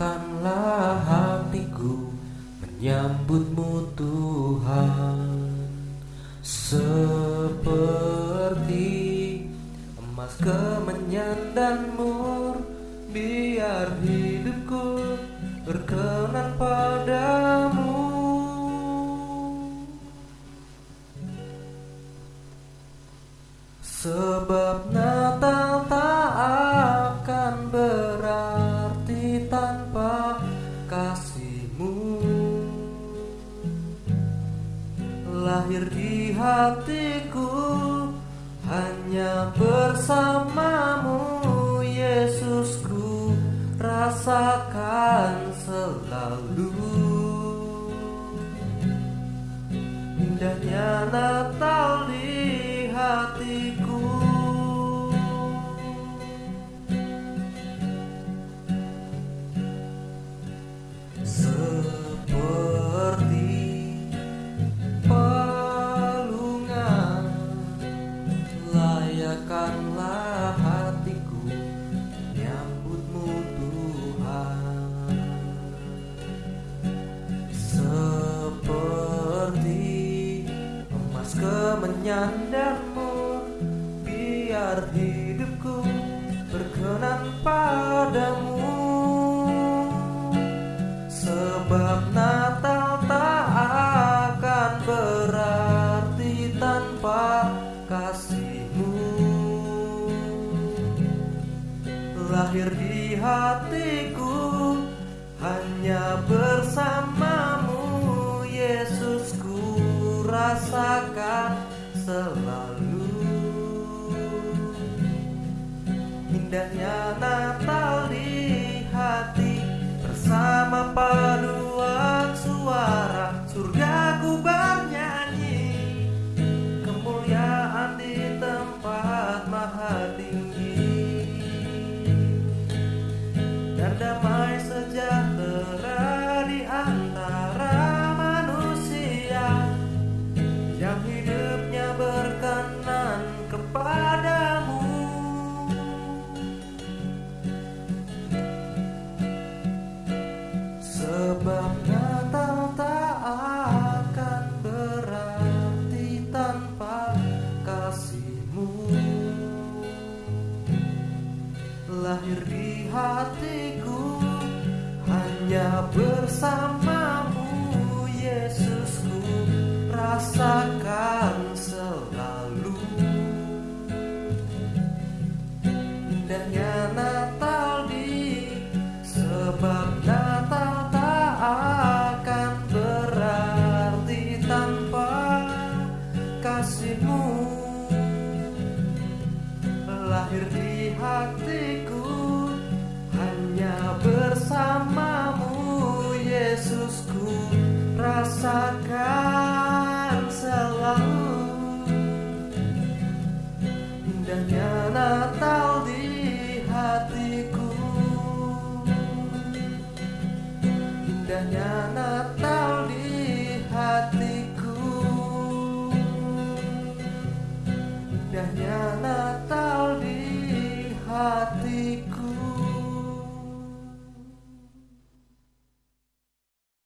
Siapkanlah hatiku menyambutmu Tuhan. Seperti emas kemenyan dan mur Biar hidupku berkenan padamu. Sebab nanti kasihmu. Lahir di hatiku hanya bersamamu Yesusku rasakan selalu. Indahnya Natal mur Biar hidupku berkenan padamu. Sebab Natal tak akan berarti tanpa kasihmu. Lahir di hatiku selalu. Indahnya Natal di hati Bersama paduan Lahir di hatiku hanya bersamamu Yesusku rasakan selalu. Indahnya Natal di sebab Natal tak akan berarti tanpa kasihmu. Lahir di hanya bersamamu Yesusku rasakan selalu Indahnya Natal di hatiku. Indahnya Natal